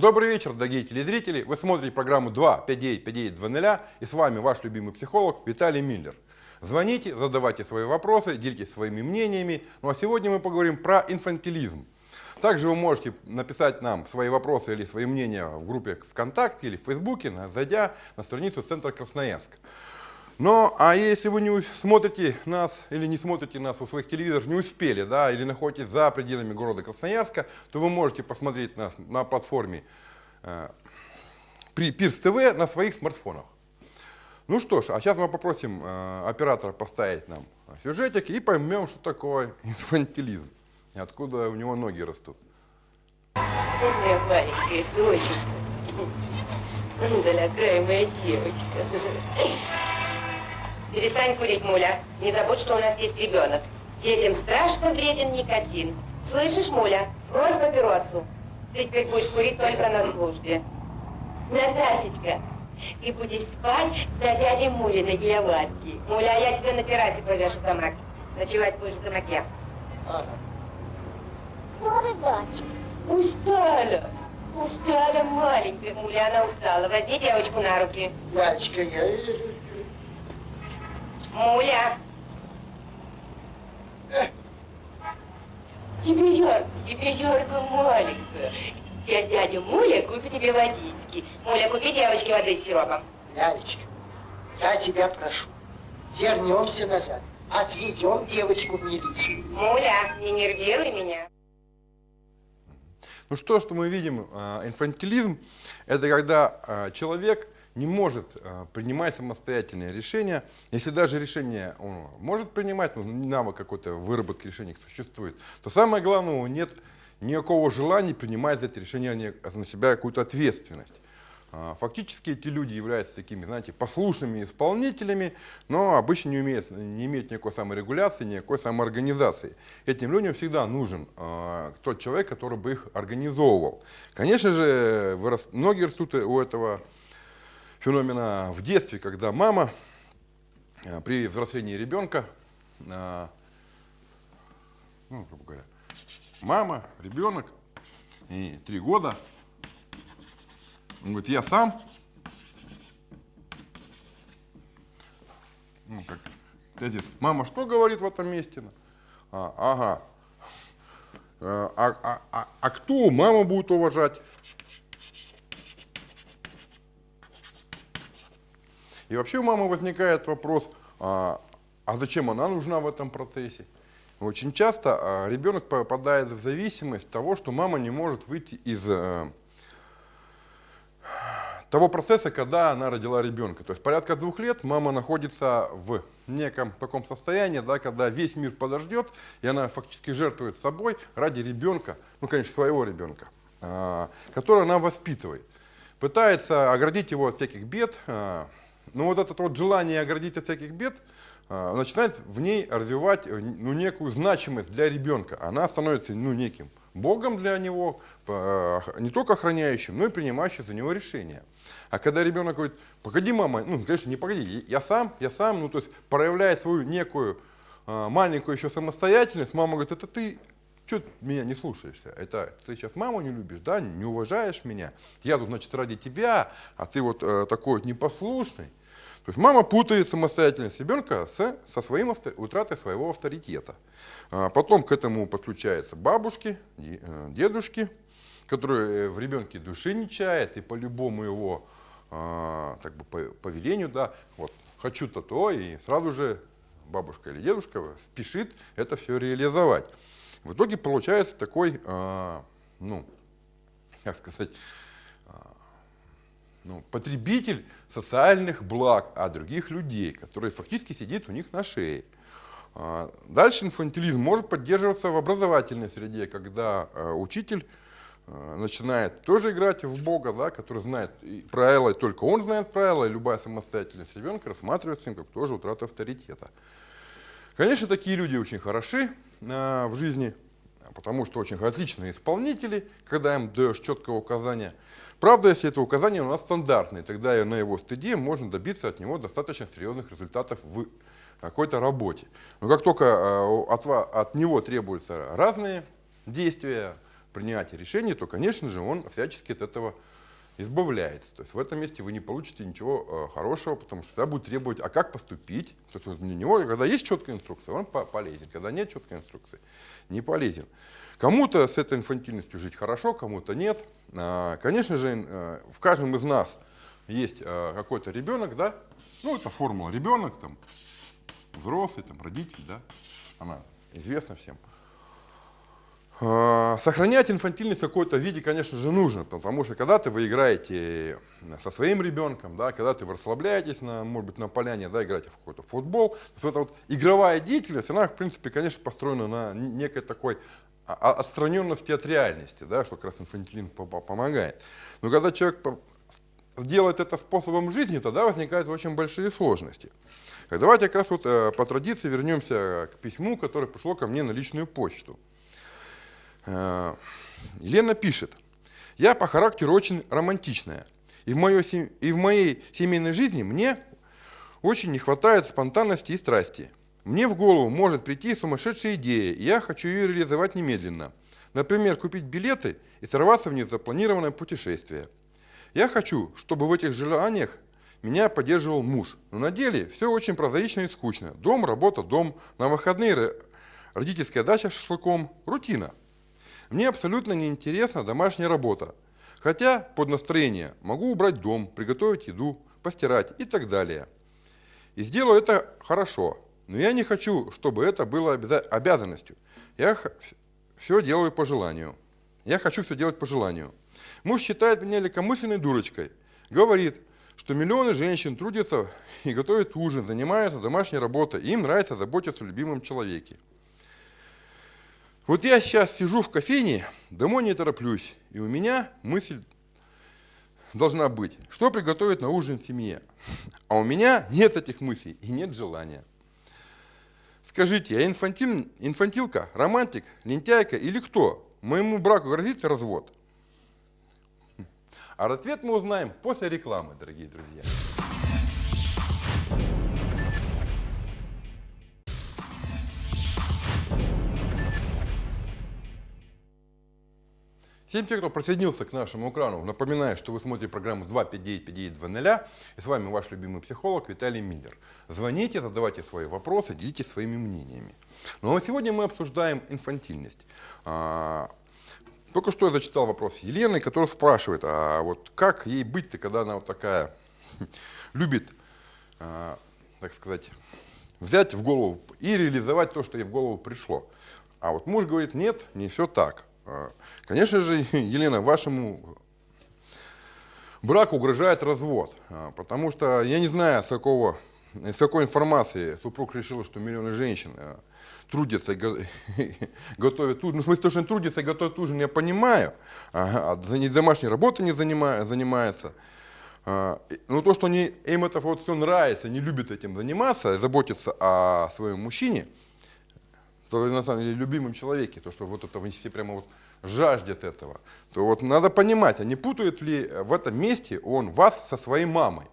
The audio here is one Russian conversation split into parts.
Добрый вечер, дорогие телезрители. Вы смотрите программу 2 59 59 00 и с вами ваш любимый психолог Виталий Миллер. Звоните, задавайте свои вопросы, делитесь своими мнениями. Ну а сегодня мы поговорим про инфантилизм. Также вы можете написать нам свои вопросы или свои мнения в группе ВКонтакте или в Фейсбуке, зайдя на страницу Центра Красноярск. Но, а если вы не смотрите нас или не смотрите нас у своих телевизоров, не успели, да, или находитесь за пределами города Красноярска, то вы можете посмотреть нас на платформе э, Пирс ТВ на своих смартфонах. Ну что ж, а сейчас мы попросим э, оператора поставить нам сюжетик и поймем, что такое инфантилизм и откуда у него ноги растут. Моя маленькая доченька, дорогая моя девочка. Перестань курить, Муля. Не забудь, что у нас есть ребенок. Детям страшно вреден никотин. Слышишь, Муля? Брось папиросу. Ты теперь будешь курить только на службе. Наташечка, ты будешь спать на дяде Мулиной кроватке. Муля, я тебе на террасе повешу гамак. Ночевать будешь в гамаке. Ага. Дочь. Устала. Устала, маленькая Муля, она устала. Возьми девочку на руки. Дачка, я... Муля. Э. Ебезерка, ебезерка маленькая. Сейчас дядя Муля купит тебе водички. Муля, купи девочке воды с сиропом. Лялечка, я тебя прошу, вернемся назад. Отведем девочку в милицию. Муля, не нервируй меня. Ну что, что мы видим, а, инфантилизм, это когда а, человек не может а, принимать самостоятельные решения. Если даже решение он может принимать, но навык какой-то выработки решений существует, то самое главное, у него нет никакого желания принимать за это решение на себя какую-то ответственность. А, фактически эти люди являются такими, знаете, послушными исполнителями, но обычно не, умеют, не имеют никакой саморегуляции, никакой самоорганизации. Этим людям всегда нужен э, тот человек, который бы их организовывал. Конечно же, многие растут у этого феномена в детстве, когда мама э, при взрослении ребенка, э, ну, грубо говоря, мама, ребенок, и три года, он говорит, я сам, ну, как, отец, мама что говорит в этом месте? А, ага, а, а, а, а кто маму будет уважать? И вообще у мамы возникает вопрос, а, а зачем она нужна в этом процессе? Очень часто а, ребенок попадает в зависимость того, что мама не может выйти из а, того процесса, когда она родила ребенка. То есть порядка двух лет мама находится в неком таком состоянии, да, когда весь мир подождет, и она фактически жертвует собой ради ребенка, ну, конечно, своего ребенка, а, которого она воспитывает. Пытается оградить его от всяких бед, а, но вот это вот желание оградить от всяких бед а, начинает в ней развивать э, ну, некую значимость для ребенка. Она становится ну, неким Богом для него, не только охраняющим, но и принимающим за него решения. А когда ребенок говорит, погоди, мама, ну, конечно, не погоди, я сам, я сам, ну, то есть проявляет свою некую а, маленькую еще самостоятельность, мама говорит, это ты что меня не слушаешься? Это ты сейчас маму не любишь, да, не уважаешь меня. Я тут, значит, ради тебя, а ты вот э, такой вот непослушный. То есть мама путает самостоятельность ребенка с, со своим авто, утратой своего авторитета. А потом к этому подключаются бабушки, э, дедушки, которые в ребенке души не чают и по любому его а, так бы, по, по да, вот, хочу то-то, и сразу же бабушка или дедушка спешит это все реализовать. В итоге получается такой, а, ну, как сказать, ну, потребитель социальных благ от других людей, которые фактически сидит у них на шее. А, дальше инфантилизм может поддерживаться в образовательной среде, когда а, учитель а, начинает тоже играть в Бога, да, который знает правила, и только он знает правила, и любая самостоятельность ребенка рассматривается им как тоже утрата авторитета. Конечно, такие люди очень хороши в жизни, потому что очень отличные исполнители, когда им даешь четкое указание – Правда, если это указание у нас стандартное, тогда на его стыде можно добиться от него достаточно серьезных результатов в какой-то работе. Но как только э, от, от него требуются разные действия, принятия решений, то, конечно же, он всячески от этого избавляется. То есть в этом месте вы не получите ничего э, хорошего, потому что всегда будет требовать, а как поступить. То есть у него, когда есть четкая инструкция, он по полезен. Когда нет четкой инструкции, не полезен. Кому-то с этой инфантильностью жить хорошо, кому-то нет. А, конечно же, э, в каждом из нас есть э, какой-то ребенок, да, ну это формула ребенок, там, взрослый, там, родитель, да, она известна всем. А, сохранять инфантильность в какой-то виде, конечно же, нужно, потому что когда ты вы играете со своим ребенком, да, когда ты вы расслабляетесь, на, может быть, на поляне, да, играете в какой-то футбол, то эта вот игровая деятельность, она, в принципе, конечно, построена на некой такой отстраненности от реальности, да, что как раз инфантилин помогает. Но когда человек сделает это способом жизни, тогда возникают очень большие сложности. Давайте как раз вот э, по традиции вернемся к письму, которое пришло ко мне на личную почту. Э, Елена пишет, я по характеру очень романтичная, и в, моей, и в моей семейной жизни мне очень не хватает спонтанности и страсти. Мне в голову может прийти сумасшедшая идея, и я хочу ее реализовать немедленно. Например, купить билеты и сорваться в незапланированное путешествие. Я хочу, чтобы в этих желаниях меня поддерживал муж. Но на деле все очень прозаично и скучно. Дом, работа, дом, на выходные родительская дача с шашлыком, рутина. Мне абсолютно неинтересна домашняя работа. Хотя под настроение могу убрать дом, приготовить еду, постирать и так далее. И сделаю это хорошо. Но я не хочу, чтобы это было обязанностью. Я все делаю по желанию. Я хочу все делать по желанию. Муж считает меня легкомысленной дурочкой. Говорит, что миллионы женщин трудятся и готовят ужин, занимаются домашней работой, и им нравится заботиться о любимом человеке. Вот я сейчас сижу в кофейне, домой не тороплюсь, и у меня мысль должна быть, что приготовить на ужин семье. А у меня нет этих мыслей и нет желания. Скажите, я инфантиль, инфантилка, романтик, лентяйка или кто? Моему браку грозит развод? А ответ мы узнаем после рекламы, дорогие друзья. Всем тем, кто присоединился к нашему экрану, напоминаю, что вы смотрите программу 259-5920, и с вами ваш любимый психолог Виталий Миллер. Звоните, задавайте свои вопросы, делитесь своими мнениями. Ну а сегодня мы обсуждаем инфантильность. А, только что я зачитал вопрос Елены, которая спрашивает, а вот как ей быть-то, когда она вот такая любит, а, так сказать, взять в голову и реализовать то, что ей в голову пришло. А вот муж говорит, нет, не все так. А, конечно же, Елена, вашему браку угрожает развод, а, потому что я не знаю, с какого, с какой информации супруг решил, что миллионы женщин а, трудятся и готовят ужин. Ну, в смысле, то, что они трудятся и готовят ужин, я понимаю, а домашней работой не занимаются. Но то, что они, им это вот все нравится, не любят этим заниматься, заботиться о своем мужчине – то на самом деле любимом человеке, то, что вот это все прямо вот жаждет этого, то вот надо понимать, а не путает ли в этом месте он вас со своей мамой.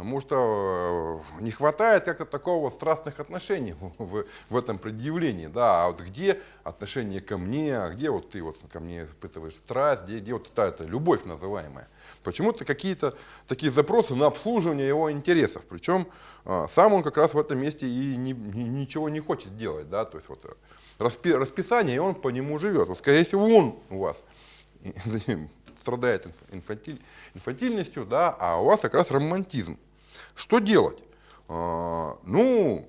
Потому что э, не хватает как-то такого страстных отношений в, в этом предъявлении. Да, а вот где отношение ко мне, а где вот ты вот ко мне испытываешь страсть, где, где вот эта, эта любовь называемая. Почему-то какие-то такие запросы на обслуживание его интересов. Причем а, сам он как раз в этом месте и ни, ни, ничего не хочет делать. Да? То есть вот э, распи, расписание, и он по нему живет. Вот, скорее всего, он у вас страдает инфантиль, инфантильностью, да, а у вас как раз романтизм. Что делать? А, ну,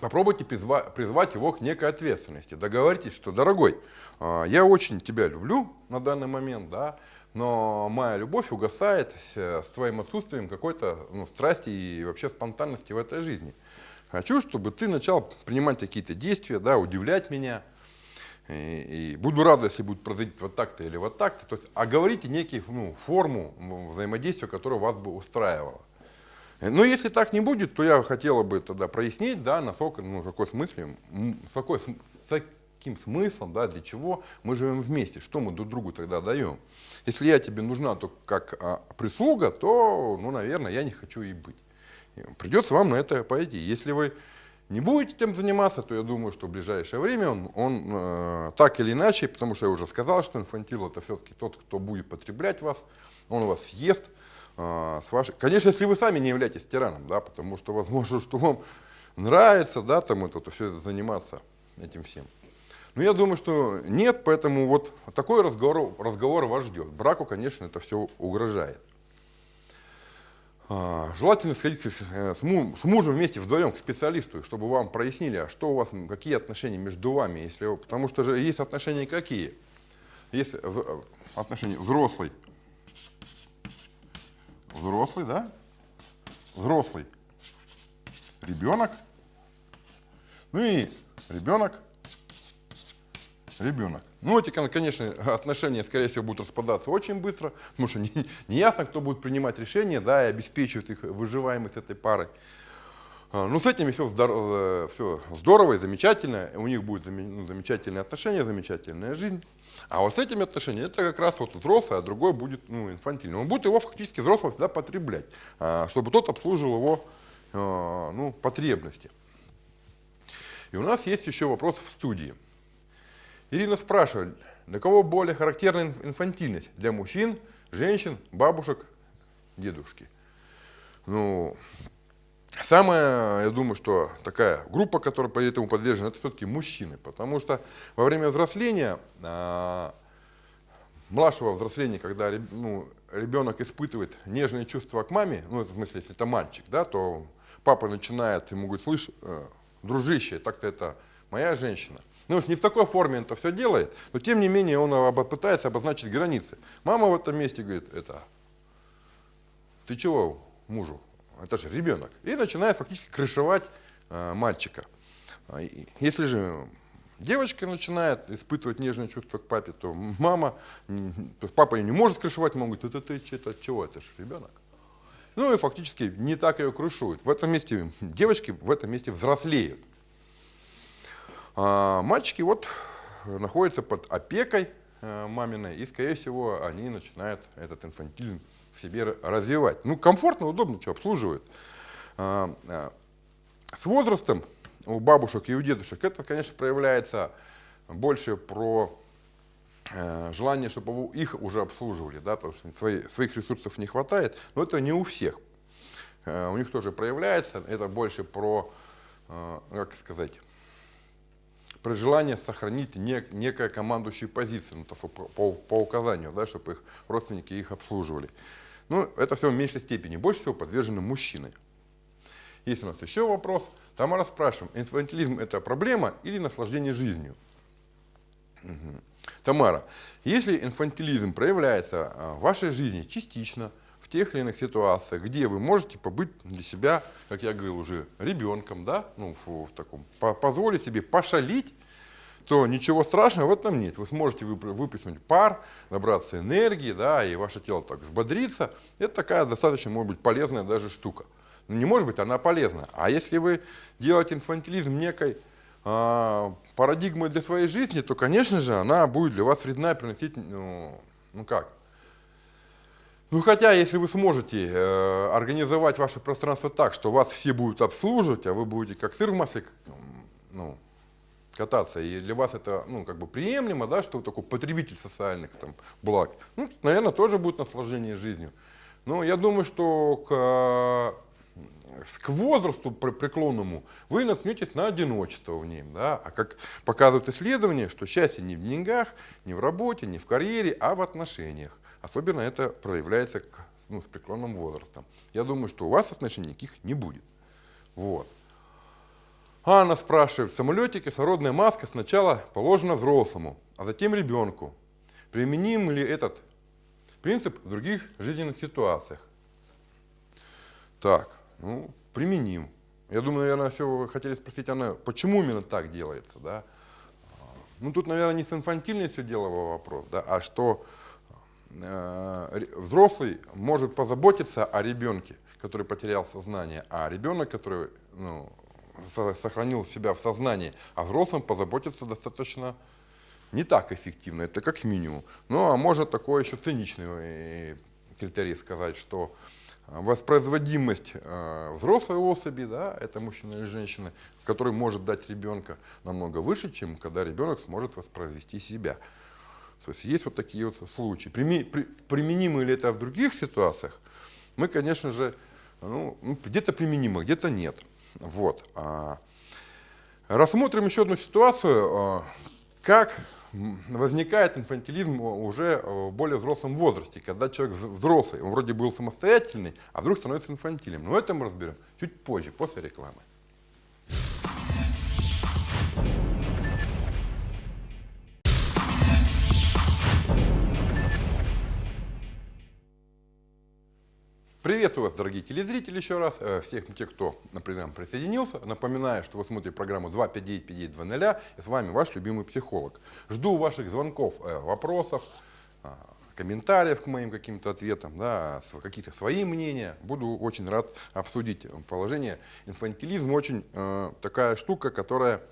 попробуйте призвать, призвать его к некой ответственности. Договоритесь, что, дорогой, а, я очень тебя люблю на данный момент, да, но моя любовь угасает с, твоим отсутствием какой-то ну, страсти и вообще спонтанности в этой жизни. Хочу, чтобы ты начал принимать какие-то действия, да, удивлять меня. И, и буду рад, если будет произойти вот так-то или вот так-то. То есть, а говорите некие ну, форму взаимодействия, которая вас бы устраивала. Но если так не будет, то я хотела бы тогда прояснить, да, насколько, ну, какой смысле, какой, с каким смыслом, да, для чего мы живем вместе, что мы друг другу тогда даем. Если я тебе нужна только как а, прислуга, то, ну, наверное, я не хочу и быть. Придется вам на это пойти. Если вы не будете этим заниматься, то я думаю, что в ближайшее время он, он э, так или иначе, потому что я уже сказал, что инфантил это все-таки тот, кто будет потреблять вас, он вас съест. Э, с вашей... Конечно, если вы сами не являетесь тираном, да, потому что возможно, что вам нравится, да, там это, все это заниматься этим всем. Но я думаю, что нет, поэтому вот такой разговор, разговор вас ждет. Браку, конечно, это все угрожает. А, желательно сходить с мужем вместе вдвоем к специалисту, чтобы вам прояснили, а что у вас, какие отношения между вами, если, потому что же есть отношения какие? Есть отношения взрослый, взрослый, да? Взрослый, ребенок, ну и ребенок, ребенок. Ну, эти, конечно, отношения, скорее всего, будут распадаться очень быстро, потому что не, не ясно, кто будет принимать решения, да, и обеспечивать их выживаемость этой пары. А, ну, с этими все, здорово, все здорово и замечательно, у них будут ну, замечательные отношения, замечательная жизнь. А вот с этими отношениями, это как раз вот взрослый, а другой будет ну, инфантильный. Он будет его фактически взрослого всегда потреблять, а, чтобы тот обслуживал его а, ну, потребности. И у нас есть еще вопрос в студии. Ирина спрашивает, для кого более характерна инфантильность? Для мужчин, женщин, бабушек, дедушки? Ну, самая, я думаю, что такая группа, которая по этому подвержена, это все-таки мужчины. Потому что во время взросления, а, младшего взросления, когда ну, ребенок испытывает нежные чувства к маме, ну, в смысле, если это мальчик, да, то папа начинает ему говорить, слышь, э, дружище, так-то это моя женщина. Ну уж не в такой форме он это все делает, но тем не менее он пытается обозначить границы. Мама в этом месте говорит, это, ты чего мужу? Это же ребенок. И начинает фактически крышевать э, мальчика. А, если же девочка начинает испытывать нежные чувства к папе, то мама, то папа ее не может крышевать, мама говорит, это ты это, чего, это же ребенок. Ну и фактически не так ее крышуют. В этом месте девочки в этом месте взрослеют. А мальчики вот находятся под опекой э, маминой, и, скорее всего, они начинают этот инфантилизм в себе развивать. Ну, комфортно, удобно, что обслуживают. А, а, с возрастом у бабушек и у дедушек это, конечно, проявляется больше про э, желание, чтобы их уже обслуживали, да, потому что своих ресурсов не хватает, но это не у всех. Э, у них тоже проявляется, это больше про, как сказать, при желании сохранить нек, некая командующую позицию, ну, по, по, по указанию, да, чтобы их родственники их обслуживали. Ну, это все в меньшей степени. Больше всего подвержены мужчины. Есть у нас еще вопрос. Тамара спрашиваем, инфантилизм это проблема или наслаждение жизнью? Угу. Тамара, если инфантилизм проявляется а, в вашей жизни частично, тех или иных ситуациях, где вы можете побыть для себя, как я говорил уже, ребенком, да, ну, в, в таком, по, позволить себе пошалить, то ничего страшного в этом нет. Вы сможете выплеснуть пар, набраться энергии, да, и ваше тело так взбодрится. Это такая достаточно, может быть, полезная даже штука. Но не может быть, она полезна. А если вы делаете инфантилизм некой а, парадигмой для своей жизни, то, конечно же, она будет для вас вредна приносить, ну, ну как, ну хотя, если вы сможете э, организовать ваше пространство так, что вас все будут обслуживать, а вы будете как сыр в масле ну, кататься, и для вас это ну, как бы приемлемо, да, что вы такой потребитель социальных там, благ, ну, наверное, тоже будет наслаждение жизнью. Но я думаю, что к, к возрасту преклонному вы наткнетесь на одиночество в нем. Да? А как показывают исследования, что счастье не в деньгах, не в работе, не в карьере, а в отношениях. Особенно это проявляется к, ну, с преклонным возрастом. Я думаю, что у вас отношений никаких не будет. Вот. Анна спрашивает, в самолете кислородная маска сначала положена взрослому, а затем ребенку. Применим ли этот принцип в других жизненных ситуациях? Так, ну, применим. Я думаю, наверное, все вы хотели спросить, Анна, почему именно так делается, да? Ну, тут, наверное, не с инфантильностью дело вопрос, да, а что взрослый может позаботиться о ребенке, который потерял сознание, а ребенок, который ну, сохранил себя в сознании, а взрослым позаботиться достаточно не так эффективно, это как минимум. Ну, а может такой еще циничный э, критерий сказать, что воспроизводимость э, взрослой особи, да, это мужчина или женщина, который может дать ребенка намного выше, чем когда ребенок сможет воспроизвести себя. То есть есть вот такие вот случаи. Применимо ли это в других ситуациях? Мы, конечно же, ну, ну где-то применимо, где-то нет. Вот. А, рассмотрим еще одну ситуацию, а, как возникает инфантилизм уже в более взрослом возрасте, когда человек взрослый, он вроде был самостоятельный, а вдруг становится инфантильным. Но это мы разберем чуть позже, после рекламы. Приветствую вас, дорогие телезрители, еще раз. Э, всех тех, кто, например, присоединился. Напоминаю, что вы смотрите программу 259-5920, и с вами ваш любимый психолог. Жду ваших звонков, э, вопросов, э, комментариев к моим каким-то ответам, да, какие-то свои мнения. Буду очень рад обсудить положение. Инфантилизм очень э, такая штука, которая,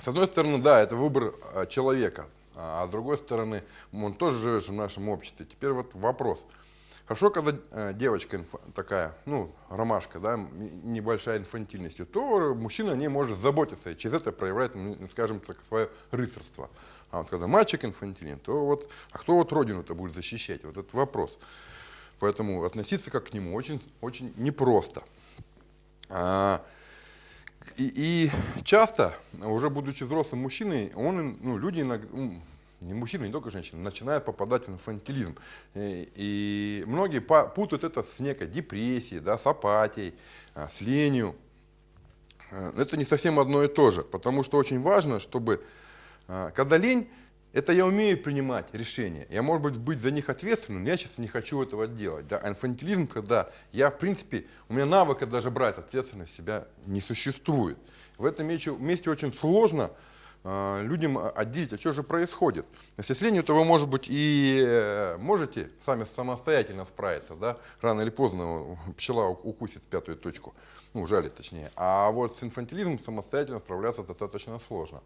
с одной стороны, да, это выбор человека, а с другой стороны, он тоже живет в нашем обществе. Теперь вот вопрос – Хорошо, когда э, девочка такая, ну, ромашка, да, небольшая инфантильность, то мужчина не может заботиться и через это проявляет, ну, скажем так, свое рыцарство. А вот когда мальчик инфантилен, то вот, а кто вот родину-то будет защищать? Вот этот вопрос. Поэтому относиться как к нему очень, очень непросто. А, и, и часто, уже будучи взрослым мужчиной, он, ну, люди иногда, не мужчины, не только женщины, начинают попадать в инфантилизм. И, и многие путают это с некой депрессией, да, с апатией, а, с ленью. А, это не совсем одно и то же, потому что очень важно, чтобы, а, когда лень, это я умею принимать решения. Я, может быть, быть за них ответственным, но я сейчас не хочу этого делать. Да? А инфантилизм, когда я, в принципе, у меня навыка даже брать ответственность себя не существует. В этом месте очень сложно Э, людям отделить, а что же происходит. Если с то вы, может быть, и э, можете сами самостоятельно справиться, да? рано или поздно пчела укусит пятую точку, ну, жалит точнее. А вот с инфантилизмом самостоятельно справляться достаточно сложно.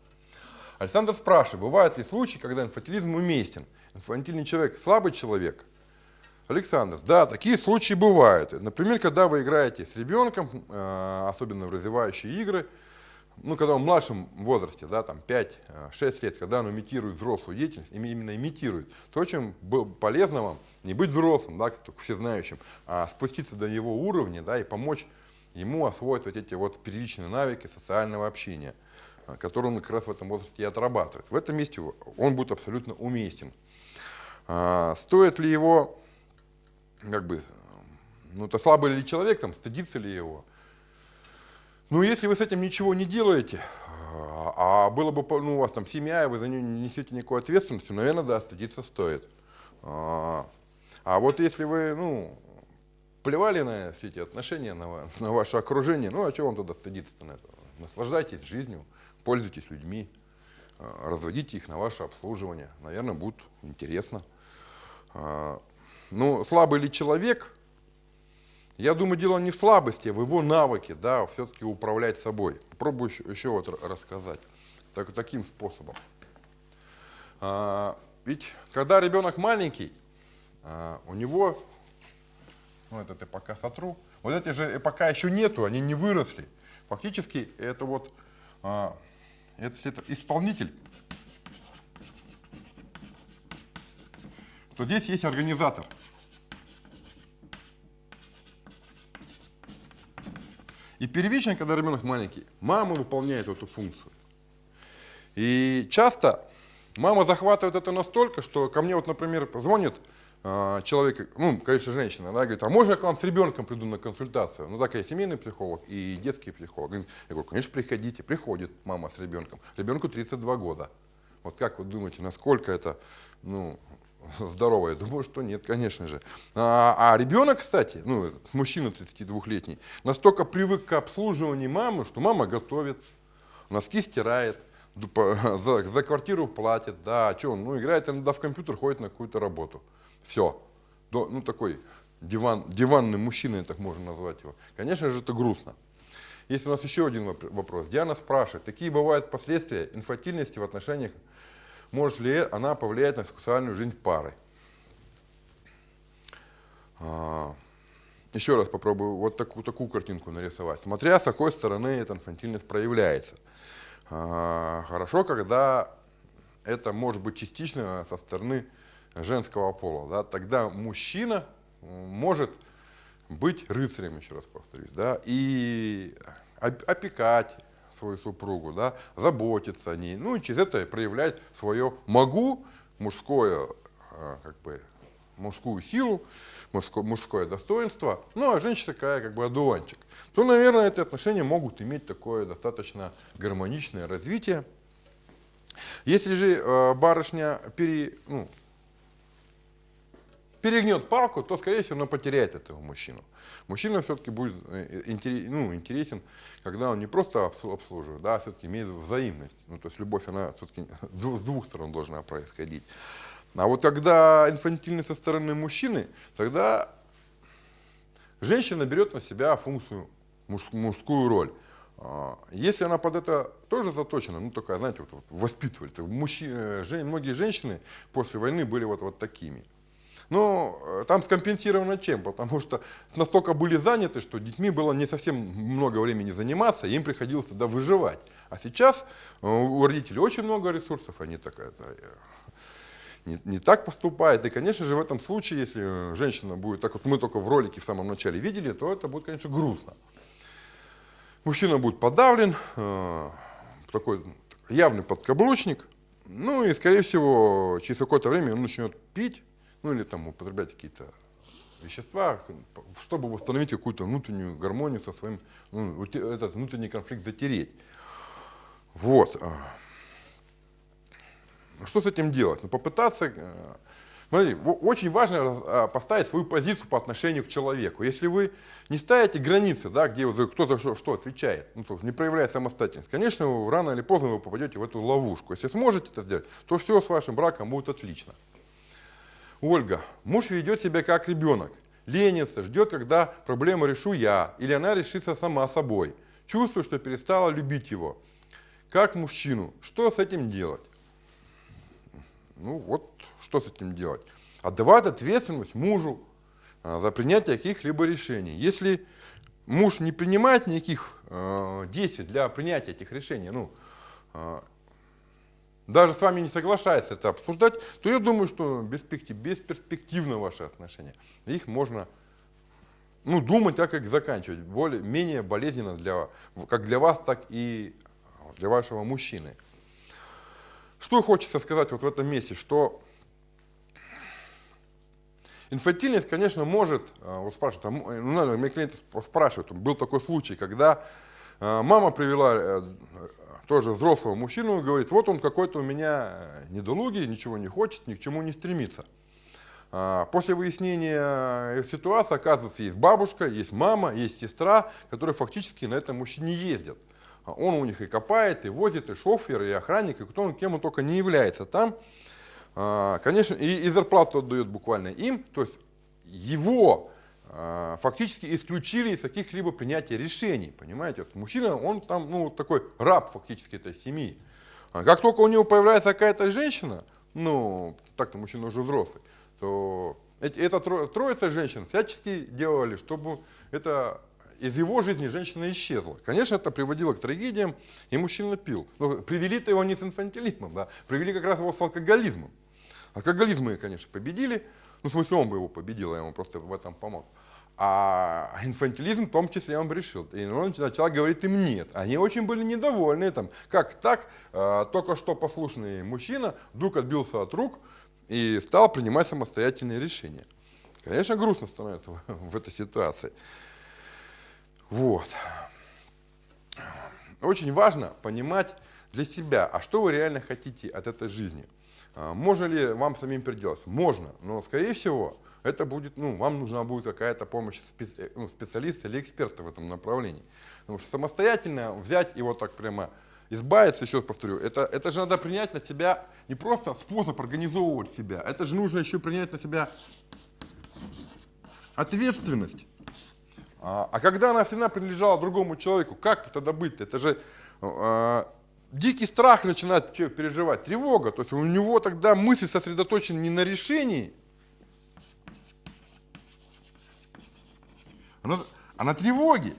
Александр спрашивает, бывают ли случаи, когда инфантилизм уместен? Инфантильный человек слабый человек? Александр, да, такие случаи бывают. Например, когда вы играете с ребенком, э, особенно в развивающие игры, ну, когда он в младшем возрасте, да, там 5-6 э, лет, когда он имитирует взрослую деятельность, именно имитирует, то очень полезно вам не быть взрослым, да, только всезнающим, а спуститься до его уровня, да, и помочь ему освоить вот эти вот первичные навыки социального общения, э, которые он как раз в этом возрасте и отрабатывает. В этом месте он будет абсолютно уместен. А, стоит ли его, как бы, ну, то слабый ли человек, там, стыдится ли его, ну, если вы с этим ничего не делаете, а, а было бы, ну, у вас там семья, и вы за нее не несете никакой ответственности, наверное, да, стыдиться стоит. А, а вот если вы, ну, плевали на все эти отношения, на, на ваше окружение, ну, а чего вам тогда стыдиться-то на это? Наслаждайтесь жизнью, пользуйтесь людьми, а, разводите их на ваше обслуживание. Наверное, будет интересно. Ну, слабый ли человек, я думаю, дело не в слабости, а в его навыке, да, все-таки управлять собой. Попробую еще, еще вот рассказать так, таким способом. А, ведь когда ребенок маленький, а, у него, ну это ты пока сотру, вот эти же пока еще нету, они не выросли. Фактически это вот, а, это, это исполнитель, то здесь есть организатор. И первично, когда ребенок маленький, мама выполняет эту функцию. И часто мама захватывает это настолько, что ко мне вот, например, звонит э, человек, ну, конечно, женщина, она говорит, а можно я к вам с ребенком приду на консультацию? Ну, так я семейный психолог и детский психолог. Я говорю, конечно, приходите. Приходит мама с ребенком. Ребенку 32 года. Вот как вы думаете, насколько это ну, здорово? Я думаю, что нет, конечно же. А, а ребенок, кстати, ну, мужчина 32-летний, настолько привык к обслуживанию мамы, что мама готовит, носки стирает, за, за квартиру платит, да, а что он, ну, играет иногда в компьютер, ходит на какую-то работу. Все. Ну, такой диван, диванный мужчина, так можно назвать его. Конечно же, это грустно. Есть у нас еще один вопрос. Диана спрашивает, какие бывают последствия инфантильности в отношениях может ли она повлиять на сексуальную жизнь пары. А, еще раз попробую вот такую, такую картинку нарисовать. Смотря с какой стороны эта инфантильность проявляется. А, хорошо, когда это может быть частично со стороны женского пола. Да? Тогда мужчина может быть рыцарем, еще раз повторюсь, да? и опекать свою супругу, да? заботиться о ней, ну и через это проявлять свое «могу», мужское, а, как бы, мужскую силу, мужское, мужское достоинство, ну а женщина такая как бы одуванчик, то, наверное, эти отношения могут иметь такое достаточно гармоничное развитие. Если же э, барышня пере, ну, перегнет палку, то, скорее всего, она потеряет этого мужчину. Мужчина все-таки будет э, ну, интересен, когда он не просто обслуживает, да, а все-таки имеет взаимность. Ну, то есть любовь, она все-таки с двух сторон должна происходить. А вот когда инфантильный со стороны мужчины, тогда женщина берет на себя функцию, мужскую роль. А, если она под это тоже заточена, ну такая, знаете, вот, вот воспитывали, мужчины, жен, многие женщины после войны были вот, вот такими. Но э, там скомпенсировано чем? Потому что настолько были заняты, что детьми было не совсем много времени заниматься, им приходилось тогда выживать. А сейчас э, у родителей очень много ресурсов, они так, это, э, не, не так поступает. И, конечно же, в этом случае, если женщина будет, так вот мы только в ролике в самом начале видели, то это будет, конечно, грустно. Мужчина будет подавлен, такой явный подкаблучник, ну и, скорее всего, через какое-то время он начнет пить, ну или там употреблять какие-то вещества, чтобы восстановить какую-то внутреннюю гармонию со своим, ну, этот внутренний конфликт затереть. Вот. Что с этим делать? Ну, попытаться... Э, смотри, очень важно а, поставить свою позицию по отношению к человеку. Если вы не ставите границы, да, где кто за что, что отвечает, ну, то не проявляя самостоятельность, конечно, рано или поздно вы попадете в эту ловушку. Если сможете это сделать, то все с вашим браком будет отлично. Ольга, муж ведет себя как ребенок, ленится, ждет, когда проблему решу я, или она решится сама собой. Чувствую, что перестала любить его. Как мужчину, что с этим делать? Ну вот, что с этим делать? Отдавать ответственность мужу а, за принятие каких-либо решений. Если муж не принимает никаких э, действий для принятия этих решений, ну, э, даже с вами не соглашается это обсуждать, то я думаю, что бесперспективно ваши отношения. Их можно ну, думать, как их заканчивать, более, менее болезненно для, как для вас, так и для вашего мужчины. Что хочется сказать вот в этом месте, что инфантильность, конечно, может, э, вот спрашивают, а, ну, наверное, мои клиенты спрашивают, был такой случай, когда э, мама привела э, тоже взрослого мужчину говорит, вот он какой-то у меня недолугий, ничего не хочет, ни к чему не стремится. А, после выяснения ситуации, оказывается, есть бабушка, есть мама, есть сестра, которые фактически на этом мужчине ездят. А он у них и копает, и возит, и шофер, и охранник, и кто он, кем он только не является там. А, конечно, и, и зарплату отдает буквально им, то есть его фактически исключили из каких-либо принятия решений, понимаете? Мужчина, он там, ну, такой раб фактически этой семьи. Как только у него появляется какая-то женщина, ну, так-то мужчина уже взрослый, то эта троица женщин всячески делали, чтобы это из его жизни женщина исчезла. Конечно, это приводило к трагедиям, и мужчина пил. Но привели-то его не с инфантилизмом, да, привели как раз его с алкоголизмом. Алкоголизм мы, конечно, победили, ну, в смысле, он бы его победил, я ему просто в этом помог. А инфантилизм в том числе он решил. И он начал говорить им нет. Они очень были недовольны. Там, как так, э, только что послушный мужчина вдруг отбился от рук и стал принимать самостоятельные решения. Конечно, грустно становится в, в этой ситуации. Вот. Очень важно понимать для себя, а что вы реально хотите от этой жизни. А, можно ли вам самим переделаться? Можно, но скорее всего это будет, ну, вам нужна будет какая-то помощь специ, ну, специалиста или эксперта в этом направлении. Потому что самостоятельно взять и вот так прямо избавиться, еще раз повторю, это, это же надо принять на себя не просто способ организовывать себя, это же нужно еще принять на себя ответственность а, а когда она всегда принадлежала другому человеку, как тогда быть? -то? Это же э, дикий страх начинает переживать, тревога. То есть у него тогда мысль сосредоточена не на решении, Она, она тревоги.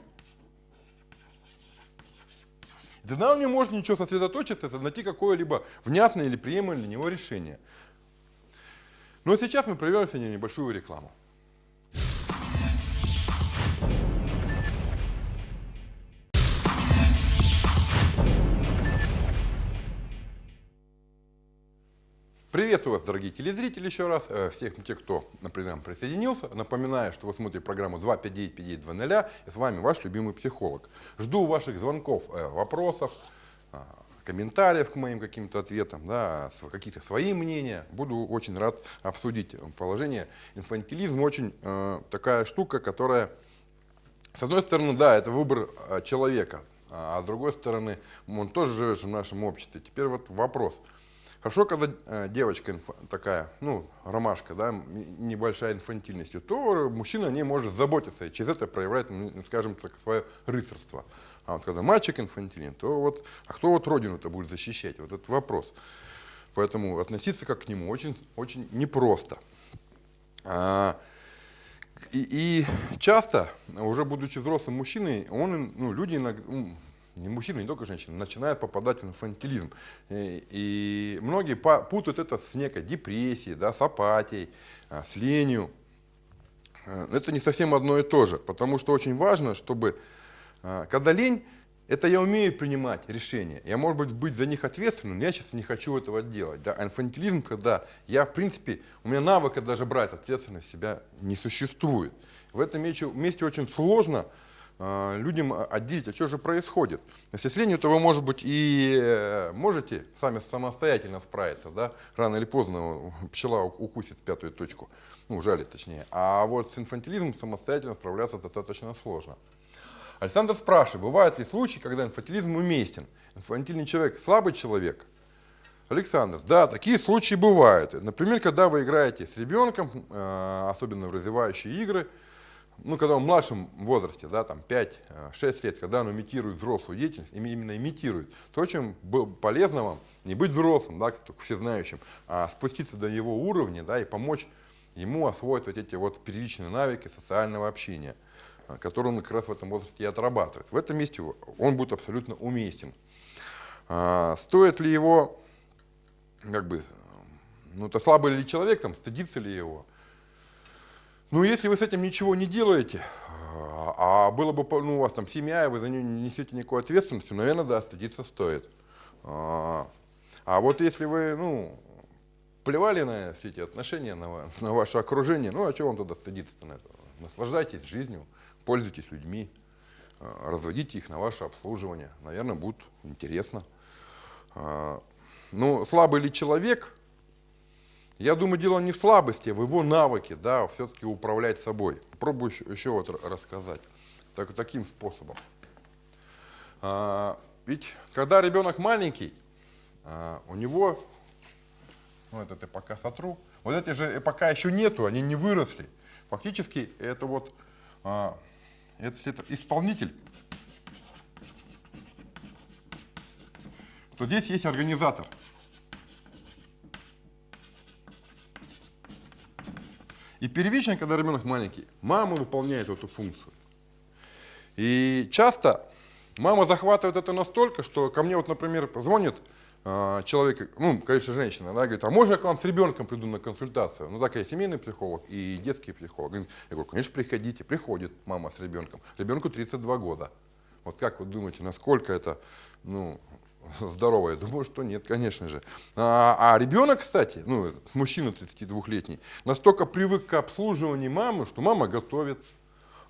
И тогда он не может ничего сосредоточиться, найти какое-либо внятное или приемлемое для него решение. Но сейчас мы прервемся на небольшую рекламу. Приветствую вас, дорогие телезрители, еще раз. Э, всех тех, кто, например, присоединился. Напоминаю, что вы смотрите программу 259-5920, и с вами ваш любимый психолог. Жду ваших звонков, э, вопросов, э, комментариев к моим каким-то ответам, да, какие-то свои мнения. Буду очень рад обсудить положение. Инфантилизм очень э, такая штука, которая, с одной стороны, да, это выбор человека, а с другой стороны, он тоже живет в нашем обществе. Теперь вот вопрос – Хорошо, когда э, девочка такая, ну, ромашка, да, небольшая инфантильность, то мужчина о ней может заботиться и через это проявляет, ну, скажем так, свое рыцарство. А вот когда мальчик инфантилен, то вот, а кто вот родину-то будет защищать? Вот этот вопрос. Поэтому относиться как к нему очень, очень непросто. А, и, и часто, уже будучи взрослым мужчиной, он, ну, люди иногда, не мужчины, не только женщины, начинают попадать в инфантилизм. И, и многие путают это с некой депрессией, да, с апатией, а, с ленью. А, это не совсем одно и то же, потому что очень важно, чтобы, а, когда лень, это я умею принимать решения. Я, может быть, быть за них ответственным, но я сейчас не хочу этого делать. Да? А инфантилизм, когда я, в принципе, у меня навыка даже брать ответственность себя не существует. В этом месте очень сложно людям отделить, а что же происходит. Если то вы, может быть, и э, можете сами самостоятельно справиться, да? рано или поздно пчела укусит пятую точку, ну, жалит точнее. А вот с инфантилизмом самостоятельно справляться достаточно сложно. Александр спрашивает, бывают ли случаи, когда инфантилизм уместен? Инфантильный человек слабый человек? Александр, да, такие случаи бывают. Например, когда вы играете с ребенком, э, особенно в развивающие игры, ну, когда он в младшем возрасте, да, там 5-6 лет, когда он имитирует взрослую деятельность, именно имитирует, то очень полезно вам не быть взрослым, да, только всезнающим, а спуститься до его уровня, да, и помочь ему освоить вот эти вот первичные навыки социального общения, а, которые он как раз в этом возрасте и отрабатывает. В этом месте он будет абсолютно уместен. А, стоит ли его, как бы, ну, это слабый ли человек, там, стыдится ли его, ну, если вы с этим ничего не делаете, а, а было бы, ну, у вас там семья, и вы за нее не несете никакой ответственности, наверное, да, стыдиться стоит. А, а вот если вы, ну, плевали на все эти отношения, на, на ваше окружение, ну, а чего вам тогда стыдиться-то на это? Наслаждайтесь жизнью, пользуйтесь людьми, а, разводите их на ваше обслуживание. Наверное, будет интересно. Ну, слабый ли человек, я думаю, дело не в слабости, а в его навыке, да, все-таки управлять собой. Попробую еще, еще вот рассказать так, таким способом. А, ведь когда ребенок маленький, а, у него, ну это ты пока сотру, вот эти же пока еще нету, они не выросли. Фактически это вот, а, это, это исполнитель, то здесь есть организатор. И первично, когда ребенок маленький, мама выполняет эту функцию. И часто мама захватывает это настолько, что ко мне вот, например, звонит э, человек, ну, конечно, женщина, она говорит, а можно я к вам с ребенком приду на консультацию? Ну, так я семейный психолог и детский психолог. Я говорю, конечно, приходите. Приходит мама с ребенком. Ребенку 32 года. Вот как вы думаете, насколько это ну, здорово? Я думаю, что нет, конечно же. А, а ребенок, кстати, ну, мужчина 32-летний, настолько привык к обслуживанию мамы, что мама готовит,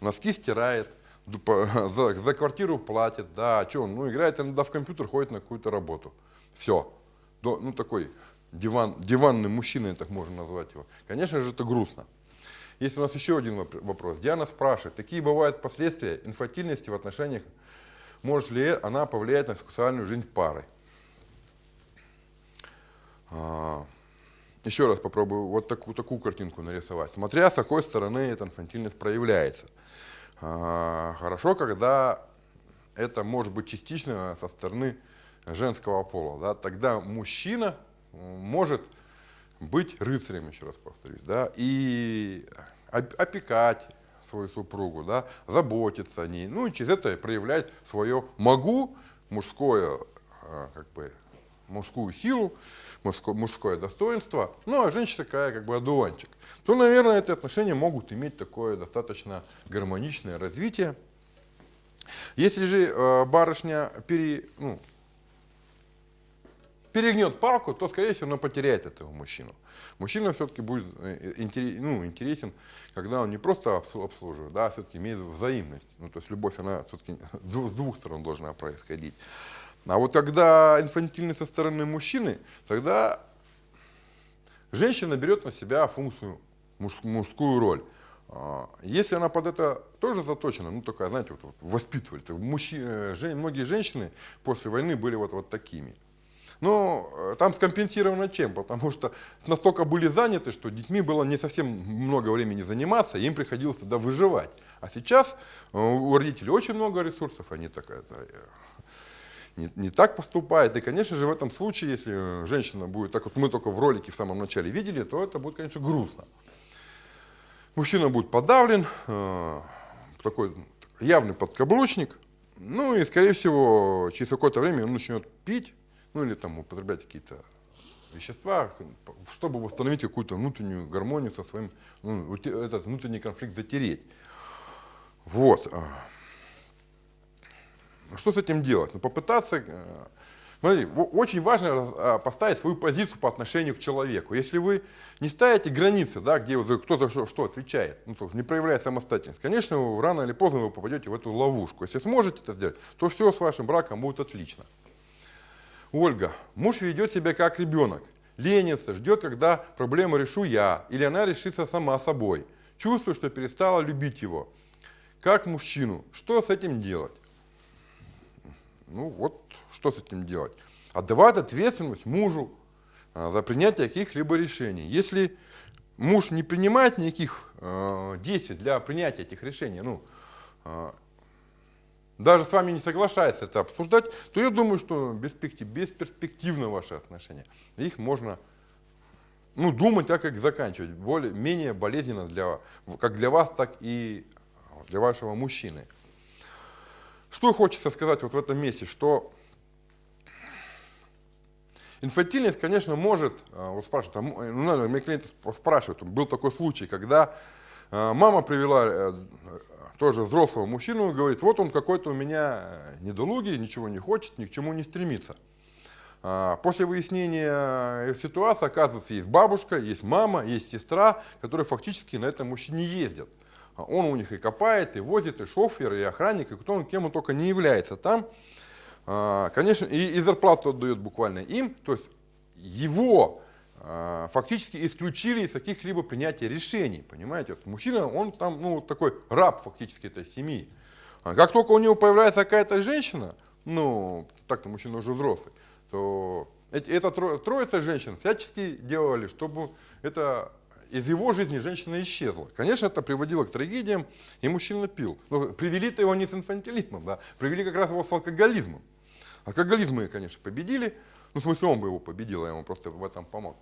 носки стирает, за, за квартиру платит, да, а что он, ну, играет иногда в компьютер, ходит на какую-то работу. Все. Ну, такой диван, диванный мужчина, так можно назвать его. Конечно же, это грустно. Есть у нас еще один вопрос. Диана спрашивает, какие бывают последствия инфантильности в отношениях может ли она повлиять на сексуальную жизнь пары. А, еще раз попробую вот такую, такую картинку нарисовать. Смотря с какой стороны эта инфантильность проявляется. А, хорошо, когда это может быть частично со стороны женского пола. Да? Тогда мужчина может быть рыцарем, еще раз повторюсь, да? и опекать, свою супругу, да, заботиться о ней, ну и через это проявлять свое «могу», мужское, а, как бы, мужскую силу, мужское, мужское достоинство, ну а женщина такая как бы одуванчик, то, наверное, эти отношения могут иметь такое достаточно гармоничное развитие. Если же э, барышня пере, ну, перегнет палку, то, скорее всего, она потеряет этого мужчину. Мужчина все-таки будет э, ну, интересен, когда он не просто обслуживает, да, а все-таки имеет взаимность. Ну, то есть любовь, она все-таки с двух сторон должна происходить. А вот когда инфантильный со стороны мужчины, тогда женщина берет на себя функцию, мужскую роль. А, если она под это тоже заточена, ну такая, знаете, вот, вот воспитывали, мужчины, э, многие женщины после войны были вот, вот такими. Но э, там скомпенсировано чем? Потому что настолько были заняты, что детьми было не совсем много времени заниматься, им приходилось тогда выживать. А сейчас э, у родителей очень много ресурсов, они так, это, э, не, не так поступают. И, конечно же, в этом случае, если женщина будет, так вот мы только в ролике в самом начале видели, то это будет, конечно, грустно. Мужчина будет подавлен, такой явный подкаблучник, ну и, скорее всего, через какое-то время он начнет пить, ну или там употреблять какие-то вещества, чтобы восстановить какую-то внутреннюю гармонию со своим, ну, этот внутренний конфликт затереть. Вот. А. Что с этим делать? Ну, попытаться... Э, смотри, очень важно а, поставить свою позицию по отношению к человеку. Если вы не ставите границы, да, где кто за что, что отвечает, ну, то не проявляя самостоятельность, конечно, рано или поздно вы попадете в эту ловушку. Если сможете это сделать, то все с вашим браком будет отлично. Ольга, муж ведет себя как ребенок, ленится, ждет, когда проблему решу я, или она решится сама собой. Чувствую, что перестала любить его. Как мужчину, что с этим делать? Ну вот, что с этим делать? Отдавать ответственность мужу а, за принятие каких-либо решений. Если муж не принимает никаких э, действий для принятия этих решений, ну, э, даже с вами не соглашается это обсуждать, то я думаю, что бесперспективны ваши отношения. Их можно ну, думать, так как заканчивать, более, менее болезненно для, как для вас, так и для вашего мужчины. Что хочется сказать вот в этом месте, что инфантильность, конечно, может, э, вот спрашивают, а, ну, наверное, мне клиенты спрашивают, был такой случай, когда э, мама привела э, тоже взрослого мужчину, говорит, вот он какой-то у меня недолугий, ничего не хочет, ни к чему не стремится. А, после выяснения ситуации, оказывается, есть бабушка, есть мама, есть сестра, которые фактически на этом мужчине ездят. А он у них и копает, и возит, и шофер, и охранник, и кто он, кем он только не является там. А, конечно, и, и зарплату отдает буквально им, то есть его фактически исключили из каких-либо принятия решений, понимаете? Мужчина, он там, ну, такой раб фактически этой семьи. А как только у него появляется какая-то женщина, ну, так-то мужчина уже взрослый, то эти, эта троица женщин всячески делали, чтобы это из его жизни женщина исчезла. Конечно, это приводило к трагедиям, и мужчина пил. Но привели-то его не с инфантилизмом, да, привели как раз его с алкоголизмом. Алкоголизм мы, конечно, победили, ну, в смысле, он бы его победил, я ему просто в этом помог.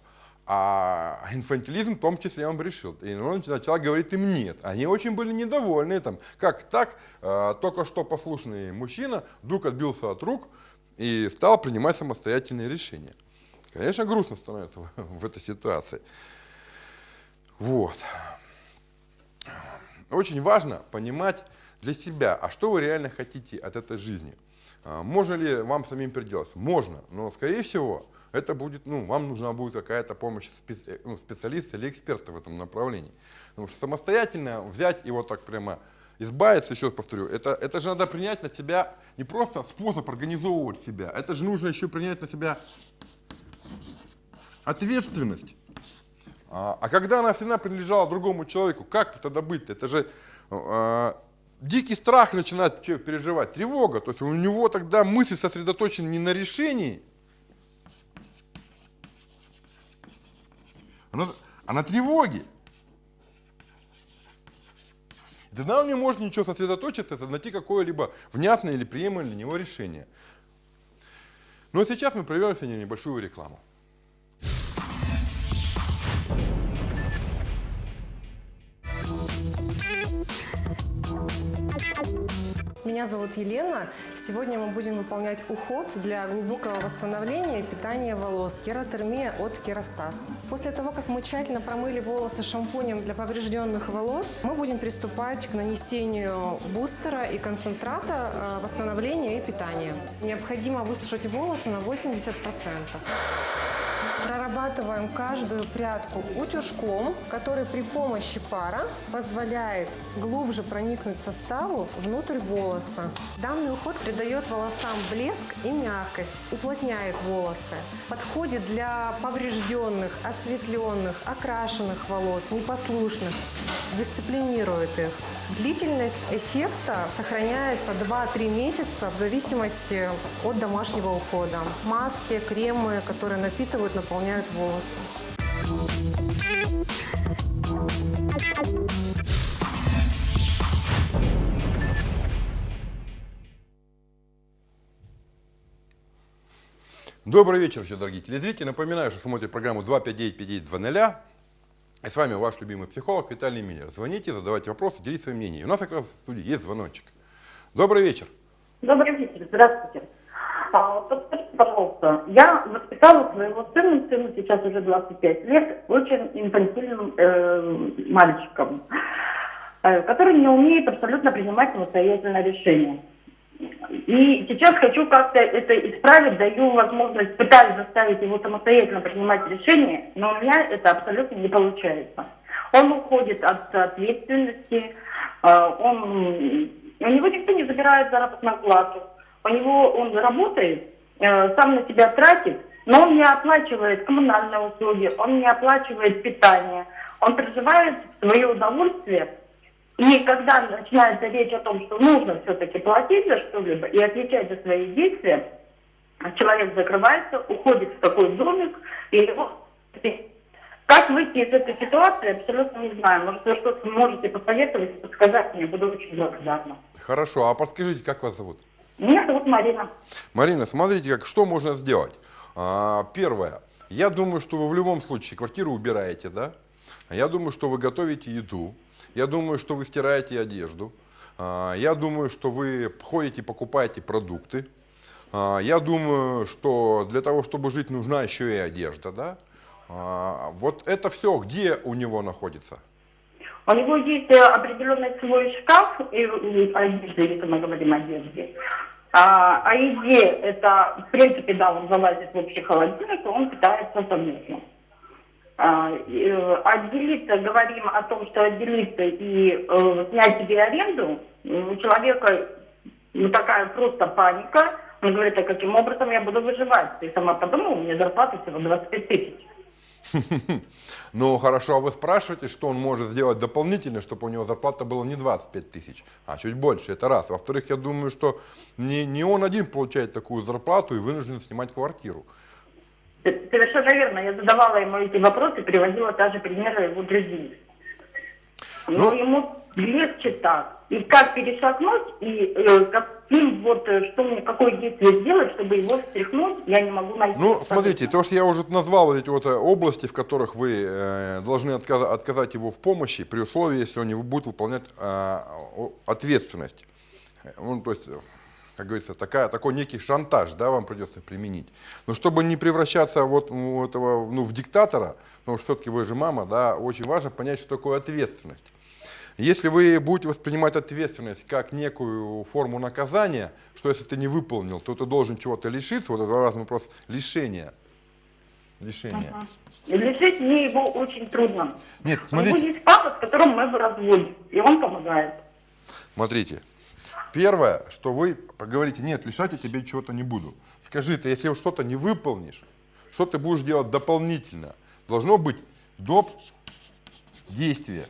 А инфантилизм в том числе он решил. И он начал говорить им нет. Они очень были недовольны. Там, как так, э, только что послушный мужчина вдруг отбился от рук и стал принимать самостоятельные решения. Конечно, грустно становится в, в этой ситуации. Вот. Очень важно понимать для себя, а что вы реально хотите от этой жизни. А, можно ли вам самим переделаться? Можно, но скорее всего это будет, ну, вам нужна будет какая-то помощь специ, ну, специалиста или эксперта в этом направлении. Потому что самостоятельно взять и вот так прямо избавиться, еще раз повторю, это, это же надо принять на себя не просто способ организовывать себя, это же нужно еще принять на себя ответственность. А, а когда она всегда принадлежала другому человеку, как тогда быть? -то? Это же а, дикий страх начинает переживать, тревога. То есть у него тогда мысль сосредоточена не на решении, Она, она тревоги. И тогда он не может ничего сосредоточиться, найти какое-либо внятное или приемлемое для него решение. Но сейчас мы проведем сегодня небольшую рекламу. Меня зовут Елена. Сегодня мы будем выполнять уход для глубокого восстановления и питания волос. Кератермия от Керастас. После того, как мы тщательно промыли волосы шампунем для поврежденных волос, мы будем приступать к нанесению бустера и концентрата э, восстановления и питания. Необходимо высушить волосы на 80%. Прорабатываем каждую прядку утюжком, который при помощи пара позволяет глубже проникнуть составу внутрь волоса. Данный уход придает волосам блеск и мягкость, уплотняет волосы. Подходит для поврежденных, осветленных, окрашенных волос, непослушных, дисциплинирует их. Длительность эффекта сохраняется 2-3 месяца в зависимости от домашнего ухода. Маски, кремы, которые напитывают, наполняют волосы. Добрый вечер, еще, дорогие телезрители. Напоминаю, что смотрите программу 259-5920. И с вами ваш любимый психолог Виталий Миллер. Звоните, задавайте вопросы, делитесь своим мнением. У нас как раз в студии есть звоночек. Добрый вечер. Добрый вечер, здравствуйте. Пожалуйста, я воспитала своего сына, сыну сейчас уже 25 лет, очень инфантильным э, мальчиком, э, который не умеет абсолютно принимать самостоятельно решения. И сейчас хочу как-то это исправить, даю возможность, пытаюсь заставить его самостоятельно принимать решения, но у меня это абсолютно не получается. Он уходит от ответственности, э, он, у него никто не забирает заработную плату, у него он работает, э, сам на себя тратит, но он не оплачивает коммунальные услуги, он не оплачивает питание, он проживает в свое удовольствие. И когда начинается речь о том, что нужно все-таки платить за что-либо и отвечать за свои действия, человек закрывается, уходит в такой домик, и его... Как выйти из этой ситуации, абсолютно не знаю. Может, вы что-то можете посоветовать, подсказать мне, буду очень благодарна. Хорошо, а подскажите, как вас зовут? Меня зовут Марина. Марина, смотрите, как, что можно сделать. А, первое. Я думаю, что вы в любом случае квартиру убираете, да? Я думаю, что вы готовите еду. Я думаю, что вы стираете одежду. А, я думаю, что вы ходите, покупаете продукты. А, я думаю, что для того, чтобы жить, нужна еще и одежда, да? А, вот это все где у него находится? У него есть э, определенный свой шкаф, и, и одежда, если мы говорим о одежде. А, о еде, это, в принципе, да, он залазит в общий холодильник, и он питается совместно. А, э, отделиться, говорим о том, что отделиться и э, снять себе аренду, у человека ну, такая просто паника. Он говорит, а каким образом я буду выживать? Ты сама подумала, у меня зарплата всего 25 тысяч. Ну хорошо, а вы спрашиваете, что он может сделать дополнительно, чтобы у него зарплата была не 25 тысяч, а чуть больше, это раз. Во-вторых, я думаю, что не, не он один получает такую зарплату и вынужден снимать квартиру. Совершенно верно. Я задавала ему эти вопросы, приводила даже примеры его друзей. Но Ну- ему легче так. И как перешагнуть, и э, каким вот, э, что мне, какое действие сделать, чтобы его встряхнуть, я не могу найти. Ну, смотрите, то, что я уже назвал вот эти вот э, области, в которых вы э, должны отказа- отказать его в помощи, при условии, если он не будет выполнять э, ответственность. Э, Ну, то есть, как говорится, такая, такой некий шантаж, да, вам придется применить. Но чтобы не превращаться вот у этого, ну, в диктатора, потому что все-таки вы же мама, да, очень важно понять, что такое ответственность. Если вы будете воспринимать ответственность как некую форму наказания, что если ты не выполнил, то ты должен чего-то лишиться, вот это разный вопрос лишения. Лишения. И Лишить мне его очень трудно. Нет, У него смотрите, есть папа, с которым мы в разводе, и он помогает. смотрите. Первое, что вы поговорите, нет, лишать я тебе чего-то не буду. Скажи, ты если что-то не выполнишь, что ты будешь делать дополнительно? Должно быть доп. действие.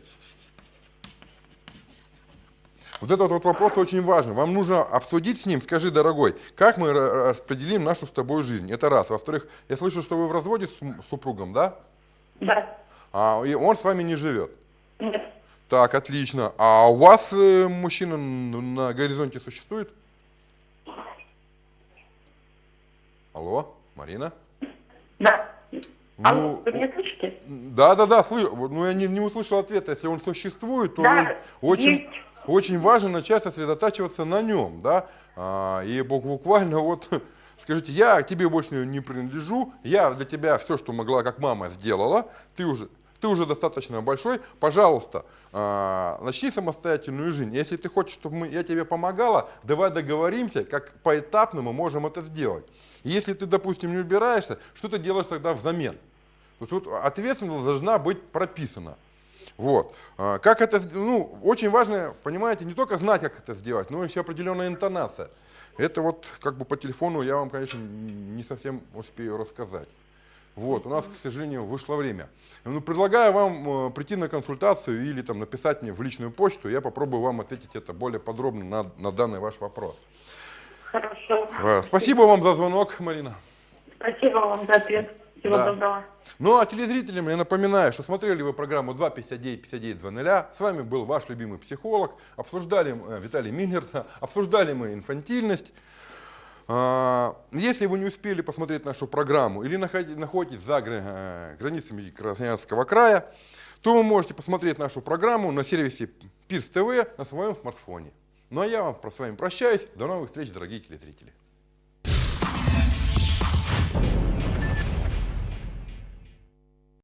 Вот этот вот вопрос очень важен. Вам нужно обсудить с ним, скажи, дорогой, как мы ра- распределим нашу с тобой жизнь. Это раз. Во-вторых, я слышу, что вы в разводе с супругом, да? Да. А и он с вами не живет. Нет. Так, отлично. А у вас э, мужчина на горизонте существует? Алло, Марина? Да. Алло, Ну, вы меня слышите? Да, да, да, слышу. Ну, я не, не услышал ответа. Если он существует, то Да, очень, есть. Очень важно начать сосредотачиваться на нем, да, А, и бу- буквально вот скажите, я тебе больше не принадлежу, я для тебя все, что могла, как мама, сделала, ты уже, ты уже достаточно большой, пожалуйста, а, начни самостоятельную жизнь. Если ты хочешь, чтобы мы, я тебе помогала, давай договоримся, как поэтапно мы можем это сделать. Если ты, допустим, не убираешься, что ты делаешь тогда взамен? Тут ответственность должна быть прописана. Вот. А, Как это, ну, очень важно, понимаете, не только знать, как это сделать, но еще определенная интонация. Это вот как бы по телефону я вам, конечно, не совсем успею рассказать. Вот, у нас, к сожалению, вышло время. Ну, предлагаю вам э, прийти на консультацию или там написать мне в личную почту, я попробую вам ответить это более подробно на, на данный ваш вопрос. Хорошо. Э, Спасибо вам за звонок, Марина. Спасибо вам за ответ. Всего Да. доброго. Ну а телезрителям я напоминаю, что смотрели вы программу 259-59-00. С вами был ваш любимый психолог. Обсуждали э, Виталий Миллерта, обсуждали мы инфантильность. А, Если вы не успели посмотреть нашу программу или находи- находитесь за э, границами Красноярского края, то вы можете посмотреть нашу программу на сервисе Пирс ТВ на своем смартфоне. Ну а я вам с вами прощаюсь. До новых встреч, дорогие телезрители.